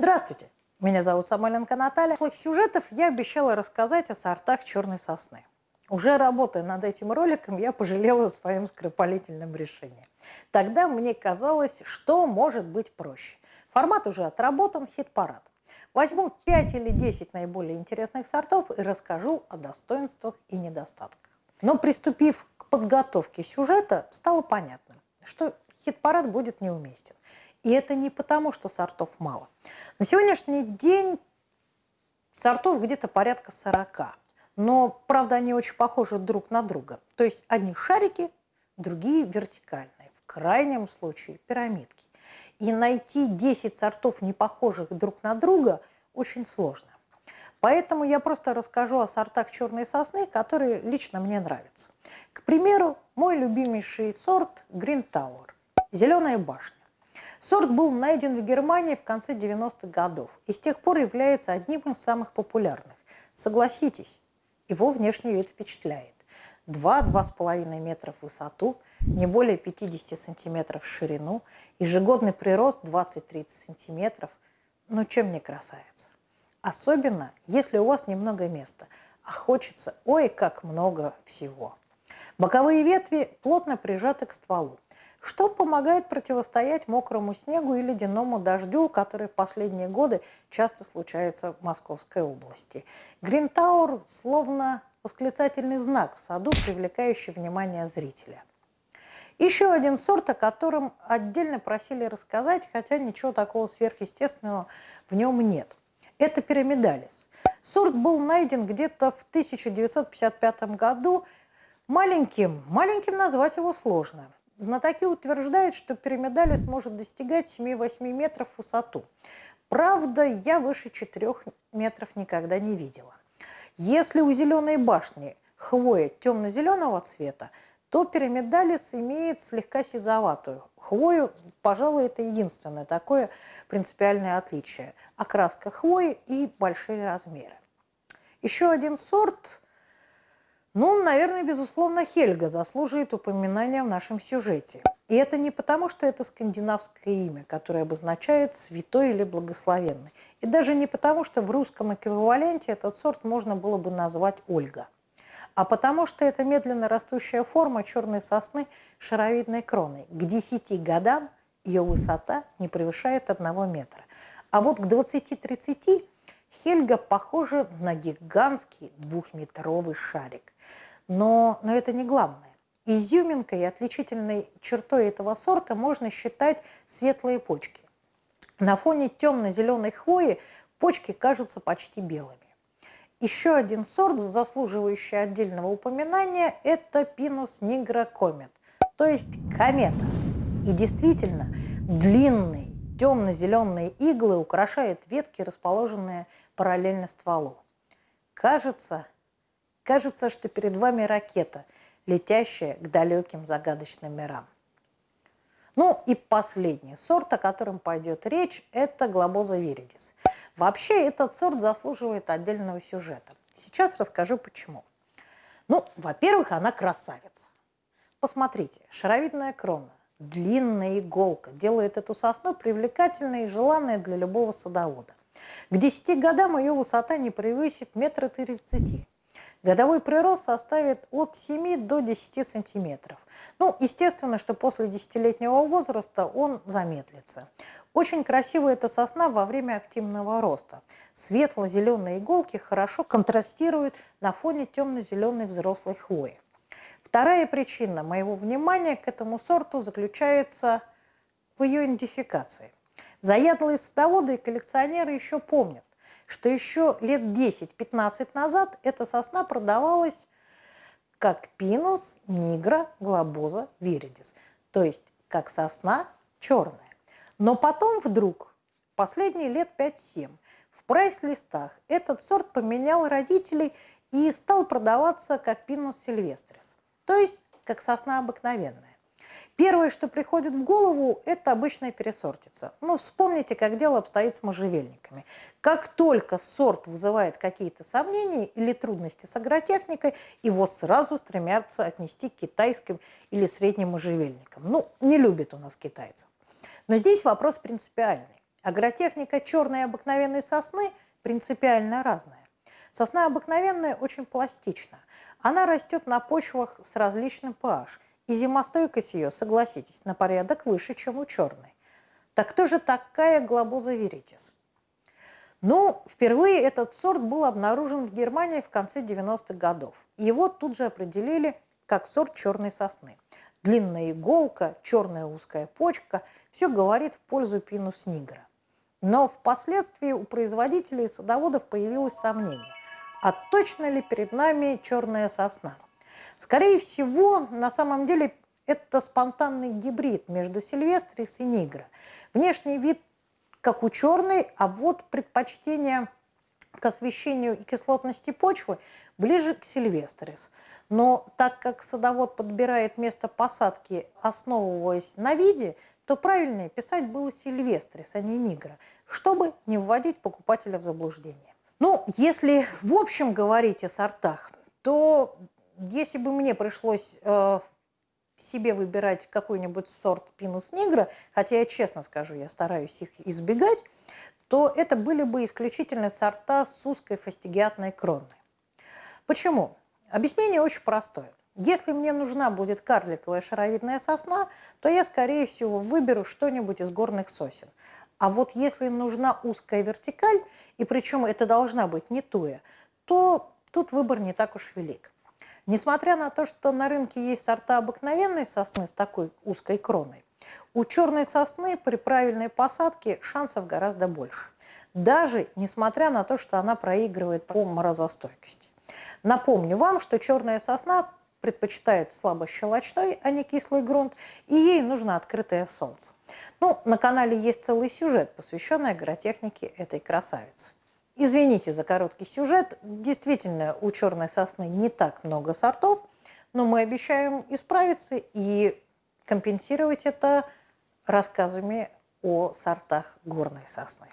Здравствуйте, меня зовут Самойленко Наталья. В сюжетов я обещала рассказать о сортах черной сосны. Уже работая над этим роликом, я пожалела о своем скоропалительном решении. Тогда мне казалось, что может быть проще. Формат уже отработан, хит-парад. Возьму 5 или 10 наиболее интересных сортов и расскажу о достоинствах и недостатках. Но приступив к подготовке сюжета, стало понятно, что хит-парад будет неуместен. И это не потому, что сортов мало. На сегодняшний день сортов где-то порядка 40. Но, правда, они очень похожи друг на друга. То есть одни шарики, другие вертикальные. В крайнем случае пирамидки. И найти 10 сортов, не похожих друг на друга, очень сложно. Поэтому я просто расскажу о сортах черной сосны, которые лично мне нравятся. К примеру, мой любимейший сорт Green Tower – зеленая башня. Сорт был найден в Германии в конце 90-х годов и с тех пор является одним из самых популярных. Согласитесь, его внешний вид впечатляет. 2-2,5 метра в высоту, не более 50 сантиметров в ширину, ежегодный прирост 20-30 сантиметров. Ну чем не красавица? Особенно, если у вас немного места, а хочется ой как много всего. Боковые ветви плотно прижаты к стволу что помогает противостоять мокрому снегу и ледяному дождю, который в последние годы часто случается в Московской области. Гринтаур словно восклицательный знак в саду, привлекающий внимание зрителя. Еще один сорт, о котором отдельно просили рассказать, хотя ничего такого сверхъестественного в нем нет. Это пирамидалис. Сорт был найден где-то в 1955 году. Маленьким, маленьким назвать его сложно – Знатоки утверждают, что пирамидалис может достигать 7-8 метров в высоту. Правда, я выше 4 метров никогда не видела. Если у зеленой башни хвоя темно-зеленого цвета, то пирамидалис имеет слегка сизоватую хвою. Пожалуй, это единственное такое принципиальное отличие. Окраска хвои и большие размеры. Еще один сорт ну, наверное, безусловно, Хельга заслуживает упоминания в нашем сюжете. И это не потому, что это скандинавское имя, которое обозначает святой или благословенный. И даже не потому, что в русском эквиваленте этот сорт можно было бы назвать Ольга. А потому что это медленно растущая форма черной сосны шаровидной кроной. К 10 годам ее высота не превышает 1 метра. А вот к 20-30 Хельга похожа на гигантский двухметровый шарик – но, но это не главное. Изюминкой и отличительной чертой этого сорта можно считать светлые почки. На фоне темно-зеленой хвои почки кажутся почти белыми. Еще один сорт, заслуживающий отдельного упоминания, это пинус нигрокомет, то есть комета. И действительно, длинные темно-зеленые иглы украшают ветки, расположенные параллельно стволу. Кажется, Кажется, что перед вами ракета, летящая к далеким загадочным мирам. Ну и последний сорт, о котором пойдет речь, это глобоза виридис. Вообще этот сорт заслуживает отдельного сюжета. Сейчас расскажу почему. Ну, во-первых, она красавица. Посмотрите, шаровидная крона, длинная иголка делает эту сосну привлекательной и желанной для любого садовода. К 10 годам ее высота не превысит метра тридцати. Годовой прирост составит от 7 до 10 сантиметров. Ну, естественно, что после десятилетнего возраста он замедлится. Очень красивая эта сосна во время активного роста. Светло-зеленые иголки хорошо контрастируют на фоне темно-зеленой взрослой хвои. Вторая причина моего внимания к этому сорту заключается в ее идентификации. Заядлые садоводы и коллекционеры еще помнят, что еще лет 10-15 назад эта сосна продавалась как пинус нигра глобоза виридис, то есть как сосна черная. Но потом вдруг, последние лет 5-7, в прайс-листах этот сорт поменял родителей и стал продаваться как пинус сильвестрис, то есть как сосна обыкновенная. Первое, что приходит в голову, это обычная пересортица. Ну, вспомните, как дело обстоит с можжевельниками. Как только сорт вызывает какие-то сомнения или трудности с агротехникой, его сразу стремятся отнести к китайским или средним можжевельникам. Ну, не любят у нас китайцев. Но здесь вопрос принципиальный. Агротехника черной обыкновенной сосны принципиально разная. Сосна обыкновенная очень пластична. Она растет на почвах с различным pH. И зимостойкость ее, согласитесь, на порядок выше, чем у черной. Так кто же такая глобуза веритис? Ну, впервые этот сорт был обнаружен в Германии в конце 90-х годов. Его тут же определили как сорт черной сосны. Длинная иголка, черная узкая почка – все говорит в пользу пинус нигра. Но впоследствии у производителей и садоводов появилось сомнение, а точно ли перед нами черная сосна? Скорее всего, на самом деле это спонтанный гибрид между сильвестрис и нигра. Внешний вид как у черной, а вот предпочтение к освещению и кислотности почвы ближе к сильвестрис. Но так как садовод подбирает место посадки, основываясь на виде, то правильнее писать было Сильвестрис, а не Нигра, чтобы не вводить покупателя в заблуждение. Ну, если в общем говорить о сортах, то если бы мне пришлось э, себе выбирать какой-нибудь сорт пинус нигра, хотя я честно скажу, я стараюсь их избегать, то это были бы исключительно сорта с узкой фастигиатной кроной. Почему? Объяснение очень простое. Если мне нужна будет карликовая шаровидная сосна, то я, скорее всего, выберу что-нибудь из горных сосен. А вот если нужна узкая вертикаль, и причем это должна быть не туя, то тут выбор не так уж велик. Несмотря на то, что на рынке есть сорта обыкновенной сосны с такой узкой кроной, у черной сосны при правильной посадке шансов гораздо больше. Даже несмотря на то, что она проигрывает по морозостойкости. Напомню вам, что черная сосна предпочитает слабощелочной, а не кислый грунт, и ей нужно открытое солнце. Ну, на канале есть целый сюжет, посвященный агротехнике этой красавицы. Извините за короткий сюжет. Действительно, у черной сосны не так много сортов, но мы обещаем исправиться и компенсировать это рассказами о сортах горной сосны.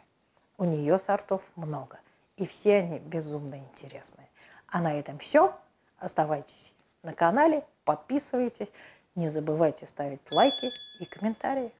У нее сортов много, и все они безумно интересные. А на этом все. Оставайтесь на канале, подписывайтесь, не забывайте ставить лайки и комментарии.